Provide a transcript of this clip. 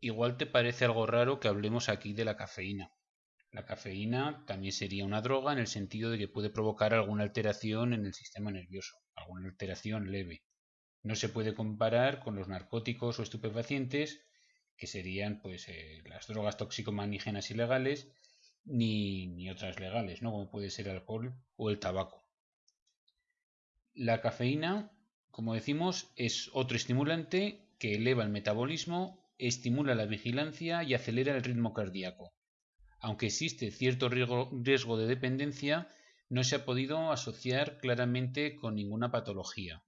igual te parece algo raro que hablemos aquí de la cafeína. La cafeína también sería una droga en el sentido de que puede provocar alguna alteración en el sistema nervioso, alguna alteración leve. No se puede comparar con los narcóticos o estupefacientes, que serían pues eh, las drogas toxicomanígenas ilegales, ni, ni otras legales, ¿no? como puede ser el alcohol o el tabaco. La cafeína, como decimos, es otro estimulante que eleva el metabolismo, estimula la vigilancia y acelera el ritmo cardíaco aunque existe cierto riesgo, de dependencia, no se ha podido asociar claramente con ninguna patología.